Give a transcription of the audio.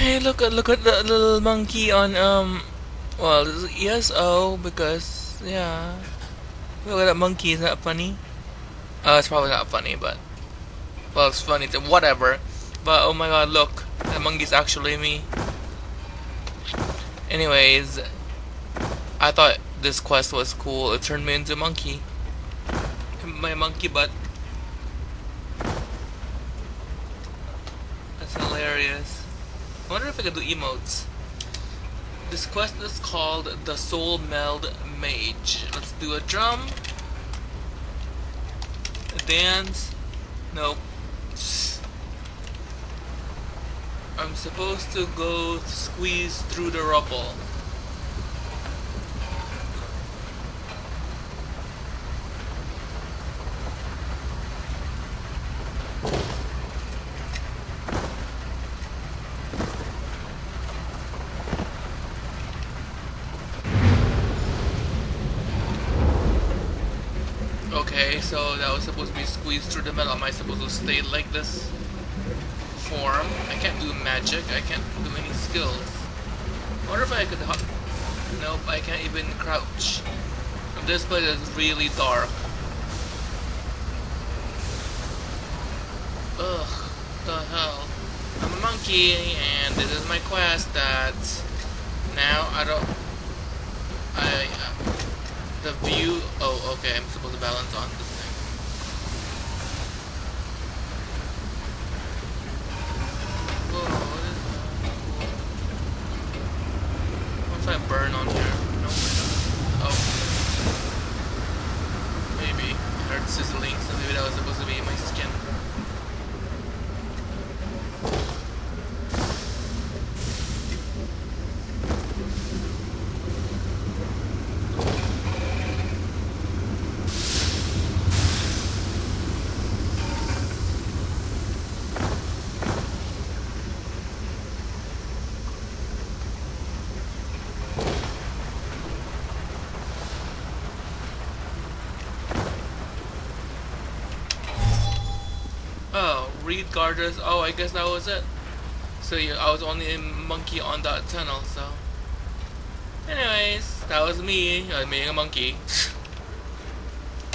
Hey, look at look at the little monkey on um. Well, ESO because yeah. Look at that monkey. Is that funny? Uh, it's probably not funny, but well, it's funny. To, whatever. But oh my god, look, the monkey's actually me. Anyways, I thought this quest was cool. It turned me into a monkey. My monkey butt. That's hilarious. I wonder if I could do emotes. This quest is called the Soul Meld Mage. Let's do a drum. A dance. Nope. I'm supposed to go squeeze through the rubble. Okay, so that was supposed to be squeezed through the metal. Am I supposed to stay like this? form. I can't do magic. I can't do any skills. I wonder if I could hop. Nope, I can't even crouch. This place is really dark. Ugh, the hell. I'm a monkey, and this is my quest that now I don't. I. Uh, the view. Oh, okay, I'm supposed to balance on this. Thing. Whoa, what is I burn on here? No, Oh. Maybe. I heard sizzling, so maybe that was supposed to be in my skin. Reed garters. Oh, I guess that was it. So yeah, I was only a monkey on that tunnel, so. Anyways, that was me, uh, being a monkey.